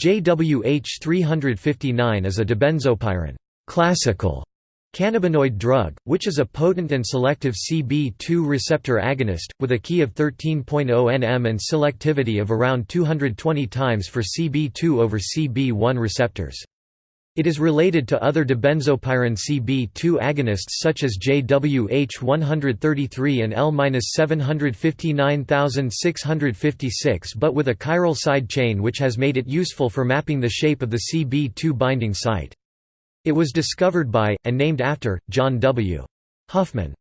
JWH 359 is a dibenzopyran classical cannabinoid drug, which is a potent and selective CB2 receptor agonist, with a Ki of 13.0 nm and selectivity of around 220 times for CB2 over CB1 receptors. It is related to other dibenzopyran CB2 agonists such as JWH133 and L-759656 but with a chiral side chain which has made it useful for mapping the shape of the CB2 binding site. It was discovered by, and named after, John W. Huffman.